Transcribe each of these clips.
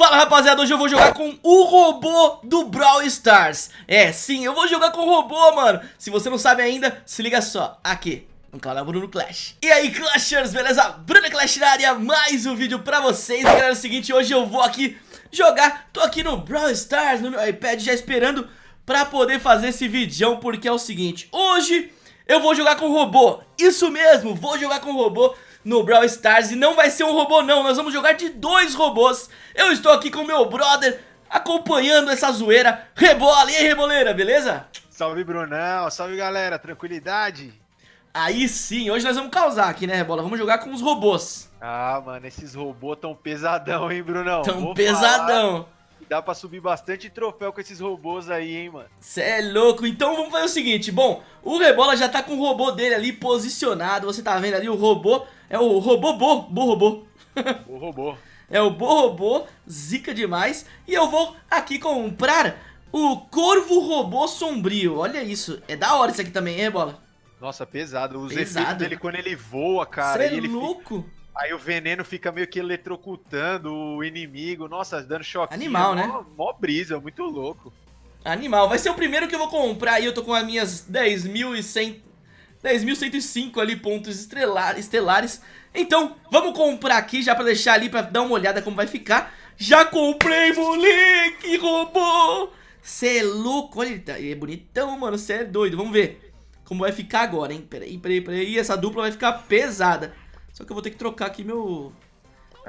Fala rapaziada, hoje eu vou jogar com o robô do Brawl Stars. É, sim, eu vou jogar com o robô, mano. Se você não sabe ainda, se liga só, aqui no canal Bruno Clash. E aí Clashers, beleza? Bruno Clash na área, mais um vídeo pra vocês. Galera, é o seguinte, hoje eu vou aqui jogar. Tô aqui no Brawl Stars, no meu iPad, já esperando pra poder fazer esse vídeo Porque é o seguinte, hoje eu vou jogar com o robô. Isso mesmo, vou jogar com o robô no Brawl Stars E não vai ser um robô não, nós vamos jogar de dois robôs Eu estou aqui com meu brother acompanhando essa zoeira Rebola, e aí Reboleira, beleza? Salve Brunão, salve galera, tranquilidade? Aí sim, hoje nós vamos causar aqui, né Rebola? Vamos jogar com os robôs Ah, mano, esses robôs tão pesadão, hein, Brunão? Tão Vou pesadão falar. Dá pra subir bastante troféu com esses robôs aí, hein, mano. Cê é louco. Então vamos fazer o seguinte. Bom, o Rebola já tá com o robô dele ali posicionado. Você tá vendo ali o robô. É o robô bo, bo robô. É o bo robô, zica demais. E eu vou aqui comprar o Corvo Robô Sombrio. Olha isso. É da hora isso aqui também, hein, Rebola? Nossa, pesado. Os pesado. dele quando ele voa, cara. Você é louco. Fica... Aí o veneno fica meio que eletrocutando o inimigo. Nossa, dando choque. Animal, né? Mó, mó brisa, muito louco. Animal. Vai ser o primeiro que eu vou comprar aí. Eu tô com as minhas 10.100... 10.105 ali pontos estelares. Então, vamos comprar aqui já pra deixar ali pra dar uma olhada como vai ficar. Já comprei, moleque, robô! Cê é louco, olha, ele, tá, ele é bonitão, mano, cê é doido. Vamos ver como vai ficar agora, hein? Peraí, peraí, peraí. Essa dupla vai ficar pesada. Só que eu vou ter que trocar aqui meu...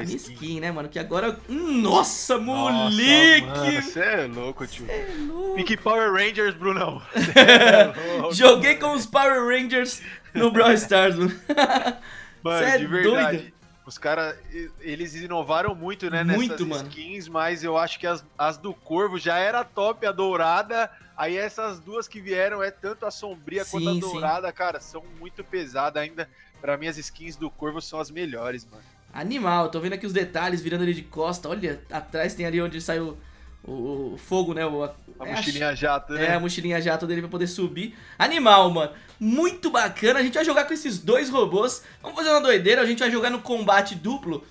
A minha skin. skin, né, mano? Que agora... Nossa, moleque! Você é louco, tio. Cê é louco. Pique Power Rangers, Brunão. É Joguei com os Power Rangers no Brawl Stars, mano. Mano, é de verdade. Doido. Os caras, eles inovaram muito, né, muito, nessas mano. skins, mas eu acho que as, as do Corvo já era top, a dourada, aí essas duas que vieram, é tanto a sombria sim, quanto a dourada, sim. cara, são muito pesadas ainda. Pra mim, as skins do Corvo são as melhores, mano. Animal, tô vendo aqui os detalhes virando ali de costa. Olha, atrás tem ali onde saiu o, o fogo, né? O, a, a é mochilinha a, jato, né? É, a mochilinha jato dele pra poder subir. Animal, mano. Muito bacana. A gente vai jogar com esses dois robôs. Vamos fazer uma doideira. A gente vai jogar no combate duplo.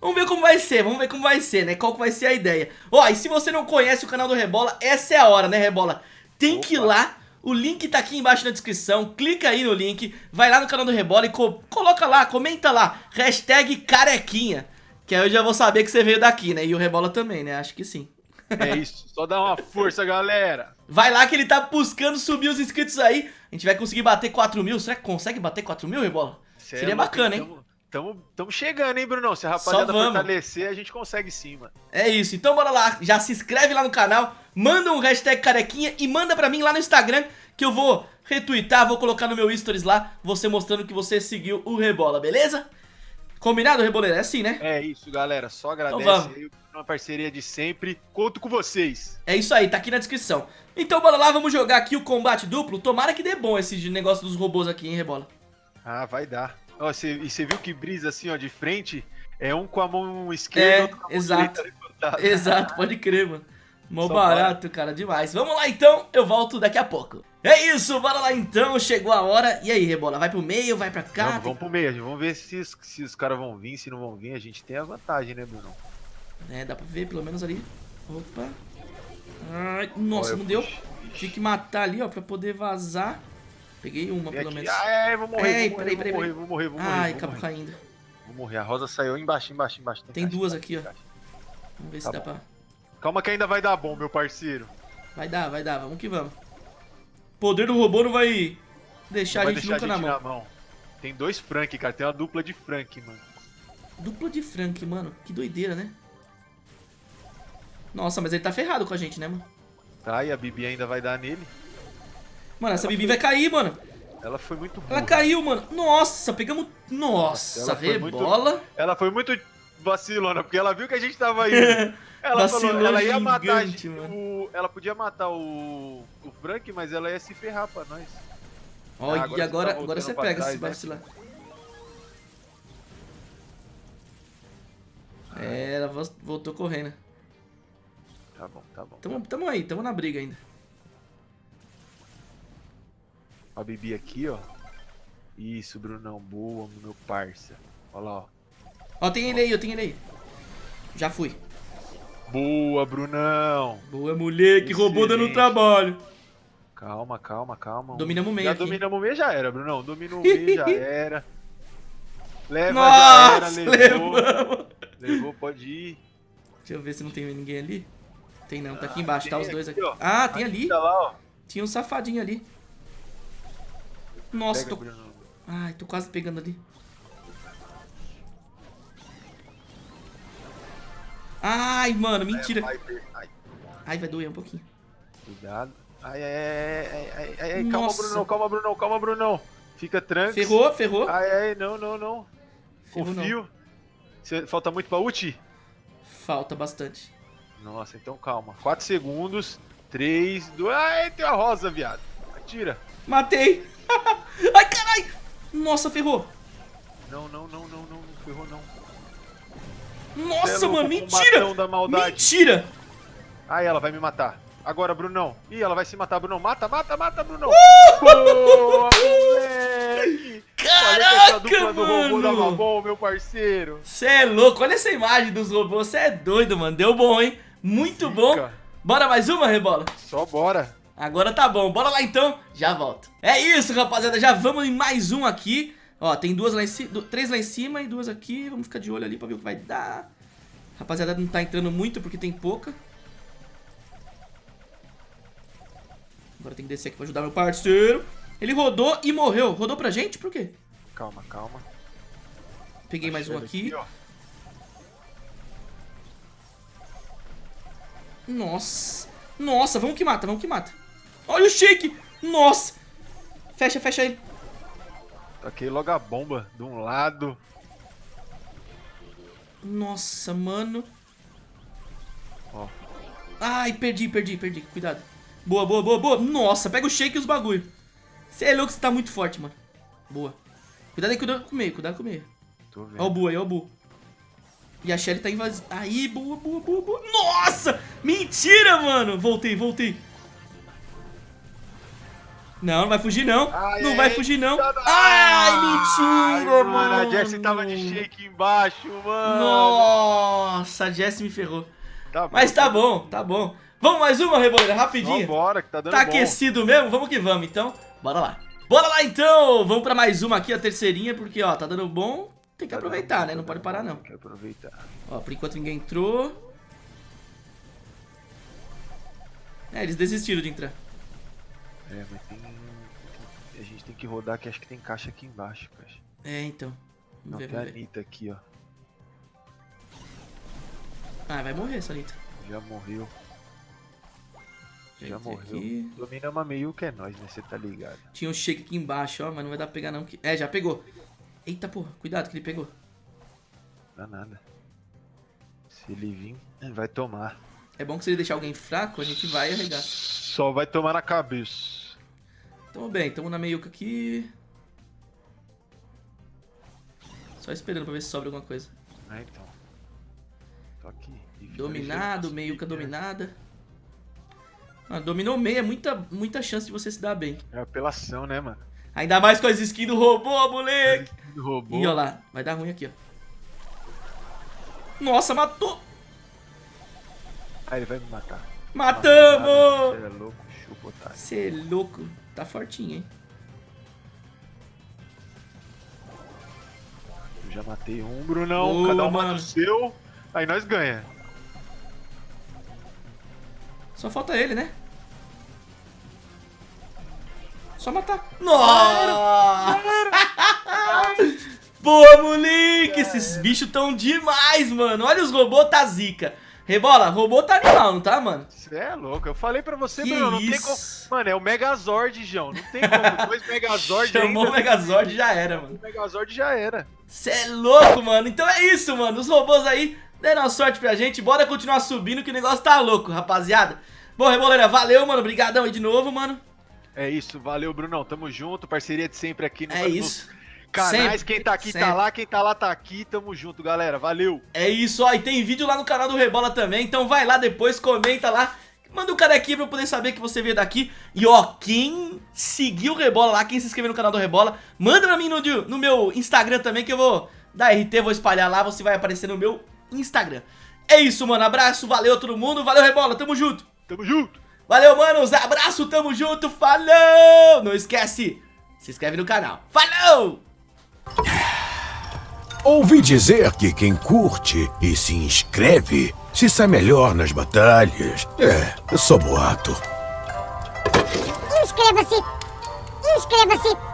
Vamos ver como vai ser, vamos ver como vai ser, né? Qual que vai ser a ideia. Ó, e se você não conhece o canal do Rebola, essa é a hora, né, Rebola? Tem Opa. que ir lá o link tá aqui embaixo na descrição, clica aí no link, vai lá no canal do Rebola e co coloca lá, comenta lá, hashtag carequinha, que aí eu já vou saber que você veio daqui, né? E o Rebola também, né? Acho que sim. É isso, só dá uma força, galera. Vai lá que ele tá buscando subir os inscritos aí, a gente vai conseguir bater 4 mil, será que consegue bater 4 mil, Rebola? Cê Seria é bacana, hein? Tamo, tamo chegando, hein, Brunão? Se a rapaziada fortalecer, a gente consegue sim, mano. É isso. Então bora lá. Já se inscreve lá no canal, manda um hashtag carequinha e manda pra mim lá no Instagram que eu vou retweetar, vou colocar no meu stories lá, você mostrando que você seguiu o Rebola, beleza? Combinado, Reboleira? É assim, né? É isso, galera. Só agradece então, aí uma parceria de sempre. Conto com vocês. É isso aí, tá aqui na descrição. Então bora lá, vamos jogar aqui o combate duplo. Tomara que dê bom esse negócio dos robôs aqui, hein, Rebola? Ah, vai dar. Ó, cê, e você viu que brisa assim, ó, de frente? É um com a mão esquerda, é, outro com a mão exato. direita. Exato, pode crer, mano. Mó Só barato, cara, demais. Vamos lá então, eu volto daqui a pouco. É isso, bora lá então, chegou a hora. E aí, Rebola, vai pro meio, vai pra cá? Vamos, vamos pro meio, gente. vamos ver se, se os caras vão vir, se não vão vir. A gente tem a vantagem, né, Bruno? É, dá pra ver pelo menos ali. Opa. Ai, nossa, Olha, não deu. Tinha que matar ali, ó, pra poder vazar. Peguei uma, pelo menos. Ah, é, vou morrer, Ei, vou, morrer, peraí, vou, peraí, morrer vou morrer, vou morrer, Ai, acabou morrer. caindo. Vou morrer, a rosa saiu embaixo, embaixo, embaixo. Tem, tem duas aqui, ó. Vamos ver tá se dá pra... Calma que ainda vai dar bom, meu parceiro. Vai dar, vai dar, vamos que vamos. Poder do robô não vai deixar não a gente deixar nunca a gente na, mão. na, mão. Tem dois Frank, cara. Tem uma dupla de Frank, mano. Dupla de Frank, mano. Que doideira, né? Nossa, mas ele tá ferrado com a gente, né, mano? Tá, e a Bibi ainda vai dar nele. Mano, essa Bibi vai cair, mano. Ela foi muito burra. Ela caiu, mano. Nossa, pegamos... Nossa, ela rebola. Muito... Ela foi muito vacilona, porque ela viu que a gente tava indo. Ela falou, ela ia matar gigante, o, ela podia matar o, o Frank, mas ela ia se ferrar pra nós. Olha, ah, e agora, tá agora você pega trás, esse né? vacilar. É, ela voltou correndo. Tá bom, tá bom. Tamo, tamo aí, tamo na briga ainda. A Bibi aqui, ó. Isso, Brunão, boa, meu parça. Olha lá, ó. Ó, tem ele aí, eu tenho ele aí. Já fui. Boa, Brunão. Boa, moleque. Robô dando trabalho. Calma, calma, calma. Dominamos o meio Já aqui. dominamos o meio, já era, Brunão. Domina o meio, já era. Leva, Nossa, já era, levou. Levamos. Levou, pode ir. Deixa eu ver se não tem ninguém ali. Tem não, tá aqui embaixo, ah, tá os dois aqui. aqui. Ah, tem ali. Tá lá. Tinha um safadinho ali. Nossa, Pega, tô... Bruno. Ai, tô quase pegando ali. Ai, mano, mentira. Ai, ai. ai, vai doer um pouquinho. Cuidado. Ai, ai, ai, ai, ai, ai, calma, Brunão, calma, Brunão, calma, Brunão. Fica tranquilo. Ferrou, ferrou. Ai, ai, não, não, não. Ferrou Confio. Não. Falta muito pra ulti? Falta bastante. Nossa, então calma. 4 segundos. 3, 2... Ai, tem a rosa, viado. Atira. Matei. ai, caralho. Nossa, ferrou. Não, não, não, não, não, não ferrou não. Nossa, é mano, mentira! Mentira! Ai, ela vai me matar. Agora, Brunão. Ih, ela vai se matar, Brunão. Mata, mata, mata, Brunão. Uh! Boa, moleque! Caraca, olha dupla do robô dava bom, meu parceiro. Você é louco, olha essa imagem dos robôs. Você é doido, mano. Deu bom, hein? Muito Fica. bom. Bora mais uma, Rebola? Só bora. Agora tá bom. Bora lá então. Já volto. É isso, rapaziada. Já vamos em mais um aqui. Ó, tem duas lá em cima, três lá em cima e duas aqui. Vamos ficar de olho ali pra ver o que vai dar. Rapaziada, não tá entrando muito porque tem pouca. Agora tem que descer aqui pra ajudar meu parceiro. Ele rodou e morreu. Rodou pra gente? Por quê? Calma, calma. Peguei mais um aqui. aqui Nossa. Nossa, vamos que mata, vamos que mata. Olha o shake. Nossa. Fecha, fecha ele. Taquei logo a bomba de um lado. Nossa, mano. Ó. Ai, perdi, perdi, perdi. Cuidado. Boa, boa, boa, boa. Nossa, pega o shake e os bagulho. Você é louco, você tá muito forte, mano. Boa. Cuidado aí, cuidado com o meio, cuidado com o meio. Tô vendo. Ó o Bu aí, ó o Bu. E a Shelly tá invadindo. Aí, boa, boa, boa, boa. Nossa! Mentira, mano! Voltei, voltei. Não, não vai fugir não. Não vai fugir não. Ai, mentira, Ai, mano. A Jessie tava de shake embaixo, mano. Nossa, a Jessie me ferrou. Tá bom, Mas tá bom, tá bom. Vamos mais uma, Reboleira, rapidinho. Vambora, que tá dando Tá bom. aquecido mesmo? Vamos que vamos, então. Bora lá. Bora lá, então. Vamos pra mais uma aqui, a terceirinha, porque, ó, tá dando bom. Tem que tá aproveitar, né? Não pode parar, não. Tem que aproveitar. Ó, por enquanto ninguém entrou. É, eles desistiram de entrar. É, mas tem a gente tem que rodar que acho que tem caixa aqui embaixo, caixa. É, então. Não, tem a Anitta aqui, ó. Ah, vai morrer essa Anitta. Já morreu. Já, Já morreu. Aqui. Domina uma meio que é nós, né? Você tá ligado. Tinha um shake aqui embaixo, ó, mas não vai dar pra pegar não. Que... É, já pegou. Eita porra, cuidado que ele pegou. Dá nada. Se ele vir, ele vai tomar. É bom que se ele deixar alguém fraco, a gente vai arregar. Só vai tomar na cabeça. Tamo bem, tamo na meiuca aqui. Só esperando pra ver se sobra alguma coisa. Ah, então. Tô aqui. Dominado, meiuca dominada. Mano, dominou meio, é muita, muita chance de você se dar bem. É apelação, né, mano? Ainda mais com as skins do robô, moleque. Do robô. Ih, ó lá, vai dar ruim aqui, ó. Nossa, matou. Ah, ele vai me matar. Matamos! Você é louco, chupa? Você é louco. Tá fortinho, hein? Eu já matei um, Brunão. Boa, Cada um mata o seu. Aí nós ganha. Só falta ele, né? Só matar. Nossa! Boa, moleque! Esses bichos tão demais, mano. Olha os robôs, tá zica. Rebola, robô tá animal, não tá, mano? Você é louco. Eu falei pra você, que Bruno, não isso? tem como... Mano, é o Megazord, João. Não tem como. Dois Megazord Chamou ainda. o Megazord já era, mano. O Megazord já era. Você é louco, mano. Então é isso, mano. Os robôs aí deram sorte pra gente. Bora continuar subindo que o negócio tá louco, rapaziada. Bom, Reboleira, valeu, mano. Obrigadão aí de novo, mano. É isso. Valeu, Brunão. Tamo junto. Parceria de sempre aqui no... É isso. Canais, sempre, quem tá aqui tá sempre. tá lá, quem tá lá tá aqui, tamo junto, galera, valeu! É isso, ó, e tem vídeo lá no canal do Rebola também, então vai lá depois, comenta lá, manda um carequinha pra eu poder saber que você veio daqui. E ó, quem seguiu o Rebola lá, quem se inscreveu no canal do Rebola, manda pra mim no, no meu Instagram também que eu vou dar RT, vou espalhar lá, você vai aparecer no meu Instagram. É isso, mano. Abraço, valeu todo mundo. Valeu, Rebola. Tamo junto. Tamo junto. Valeu, manos. Abraço, tamo junto. Falou! Não esquece, se inscreve no canal. Falou! Ouvi dizer que quem curte e se inscreve se sai melhor nas batalhas. É, só boato. Inscreva-se! Inscreva-se!